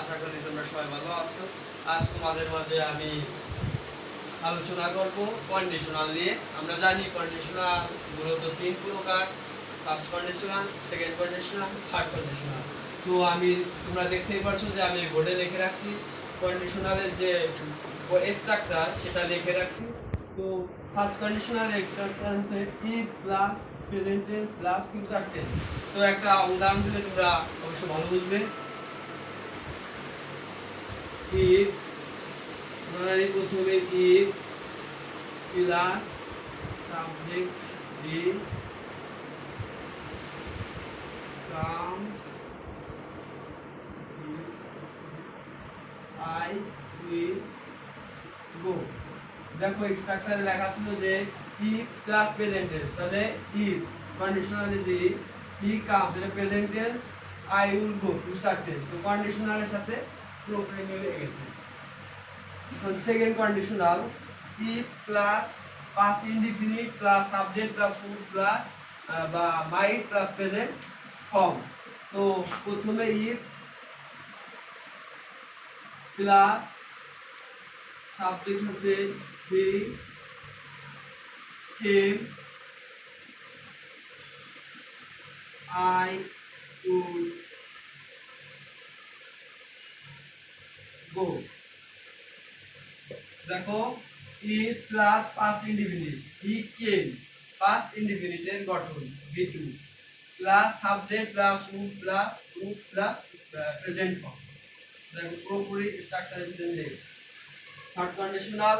আশা করি তোমরা সবাই ভালো আছো। আজ তোমাদের মাঝে আমি আলোচনা করব কন্ডিশনাল নিয়ে। আমরা জানি কন্ডিশনাল মূলত তিন প্রকার। First conditional second conditional third conditional তো আমি, তোমরা দেখতেই পাচ্ছ যে আমি বোর্ডে লিখে রাখছি। কন্ডিশনালের যে স্ট্রাকচার সেটা লিখে রাখছি। তো first conditional plus present plus future তো একটা উদাহরণ দিলে তোমরা অবশ্যই ভালো বুঝবে। if মানে প্রথমে if plus subject V come I will go দেখো স্ট্রাকচারে লেখা ছিল যে if প্লাস প্রেজেন্ট টেন্স তাহলে if কন্ডিশনালে যে হি কামস এটা present tense I will go future tense তো কন্ডিশনালের সাথে পুরোপুরি মিলে গেছে এখন second conditional if plus past indefinite plus subject plus would plus বা মাইট প্লাস প্রেজেন্ট ফর্ম তো প্রথমে if প্লাস সাবজেক্ট হচ্ছে হি came I would go দেখো if plus past indefinite he came past ইনডিফিনিটের গঠন V two plus subject plus would plus would plus present form দেখো পুরোপুরি structure মিলে third conditional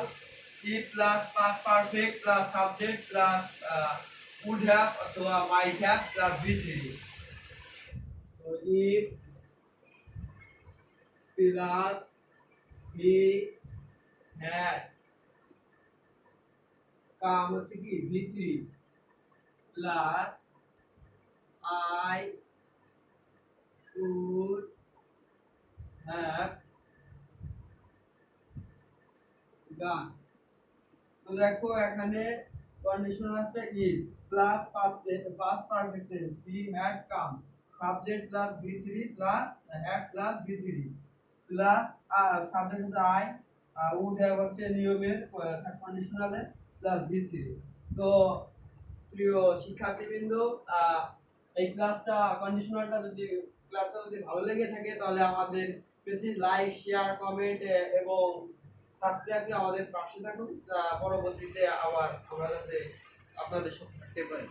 if plus past perfect plus subject plus would have অথবা might have plus V three তো ই plus he had come হচ্ছে কি V three plus I would have gone তো দেখো এখানে কন্ডিশন আছে if plus past past perfect tense he had come subject plus V three plus had plus V three plus subject হচ্ছে I would have হচ্ছে নিয়মের কন্ডিশনালে plus V three তো, প্রিয় শিক্ষার্থীবৃন্দ এই ক্লাসটা কন্ডিশনালটা যদি ক্লাসটা যদি ভালো লেগে থাকে, তাহলে আমাদের প্লিজ লাইক শেয়ার কমেন্ট এবং সাবস্ক্রাইব করে আমাদের পাশে থাকুন। পরবর্তীতে আবার আমরা যাতে আপনাদের সাথে থাকতে পারি।